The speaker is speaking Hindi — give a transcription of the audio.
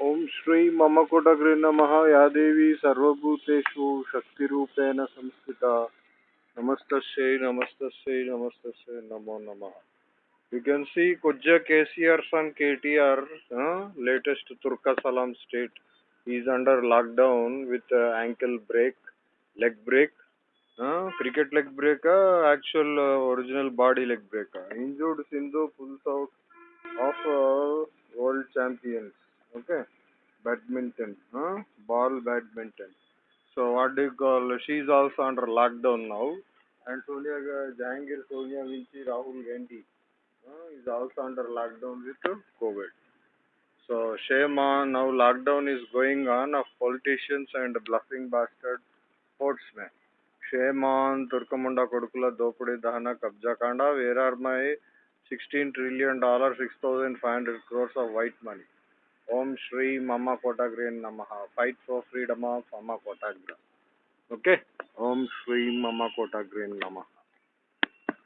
ओम श्री मम कुटगृ नम या देवी सर्वूतेषु शक्ति संस्थित नमस्त नमस्त नमस्त नमो नम यू कैन सी कुज के सी आर के T R latest तुर्कसलाम state is under lockdown with ankle break leg break cricket leg break actual original body leg break injured Sindhu full of world champions okay. Badminton huh? ball badminton. So what do you call she is also under lockdown now. And sonia jahangir sonia vinci rahul gandhi uh, is also under lockdown with covid. So shame on now lockdown is going on of politicians and bluffing bastard sportsmen. Shame on turkamunda kodukula dopudi dahana kabja kanda where are my 16 trillion dollar 6500 crores of white money Om Shri Mama Kotagre Namaha. Fight for freedom of Mama Kotagra. Okay? Om Shri Mama Kotagre Namaha.